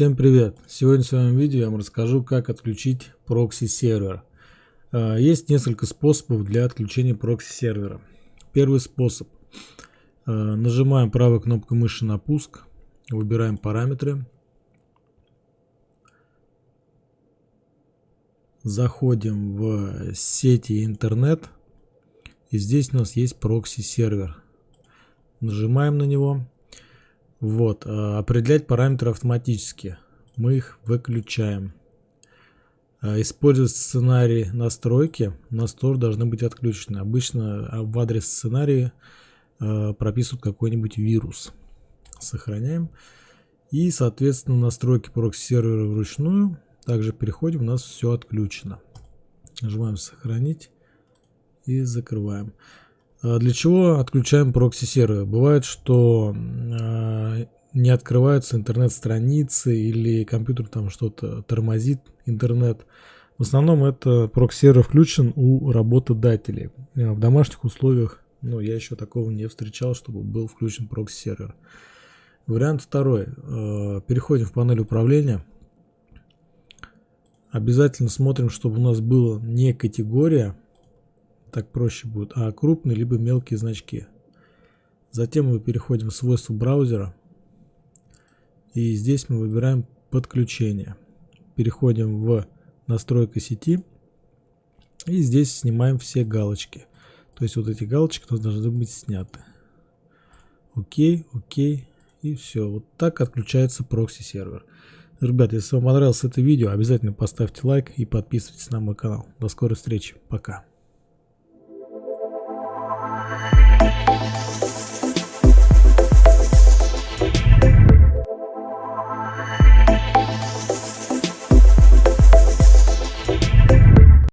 Всем привет! Сегодня в своем видео я вам расскажу, как отключить прокси сервер. А, есть несколько способов для отключения прокси сервера. Первый способ. А, нажимаем правой кнопкой мыши на пуск, выбираем параметры. Заходим в сети интернет. И здесь у нас есть прокси сервер. Нажимаем на него. Вот, э, определять параметры автоматически. Мы их выключаем. Э, использовать сценарий настройки. У нас тоже должны быть отключены. Обычно а, в адрес сценария э, прописывают какой-нибудь вирус. Сохраняем. И, соответственно, настройки прокси-сервера вручную. Также переходим, у нас все отключено. Нажимаем «Сохранить» и закрываем. А для чего отключаем прокси-сервер? Бывает, что э, не открываются интернет-страницы или компьютер там что-то тормозит интернет. В основном это прокси-сервер включен у работодателей. А в домашних условиях, ну, я еще такого не встречал, чтобы был включен прокси-сервер. Вариант второй. Переходим в панель управления. Обязательно смотрим, чтобы у нас была не категория, так проще будет, а крупные либо мелкие значки. Затем мы переходим в свойства браузера. И здесь мы выбираем подключение. Переходим в настройка сети. И здесь снимаем все галочки. То есть вот эти галочки должны быть сняты. Окей, окей. И все. Вот так отключается прокси сервер. Ребят, если вам понравилось это видео, обязательно поставьте лайк и подписывайтесь на мой канал. До скорой встречи. Пока.